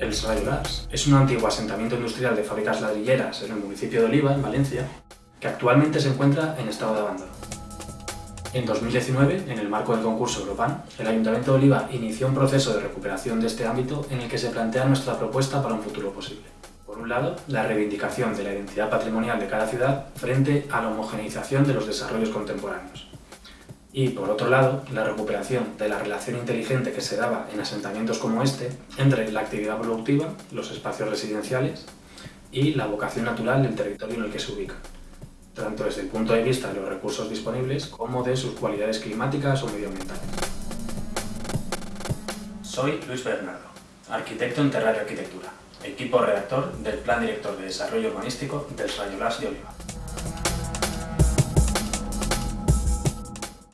El Srayolars es un antiguo asentamiento industrial de fábricas ladrilleras en el municipio de Oliva, en Valencia, que actualmente se encuentra en estado de abandono. En 2019, en el marco del concurso Europan, el Ayuntamiento de Oliva inició un proceso de recuperación de este ámbito en el que se plantea nuestra propuesta para un futuro posible. Por un lado, la reivindicación de la identidad patrimonial de cada ciudad frente a la homogeneización de los desarrollos contemporáneos y, por otro lado, la recuperación de la relación inteligente que se daba en asentamientos como este entre la actividad productiva, los espacios residenciales y la vocación natural del territorio en el que se ubica, tanto desde el punto de vista de los recursos disponibles como de sus cualidades climáticas o medioambientales. Soy Luis Bernardo, arquitecto en Terrario Arquitectura, equipo redactor del Plan Director de Desarrollo Urbanístico del Rayolás de Oliva.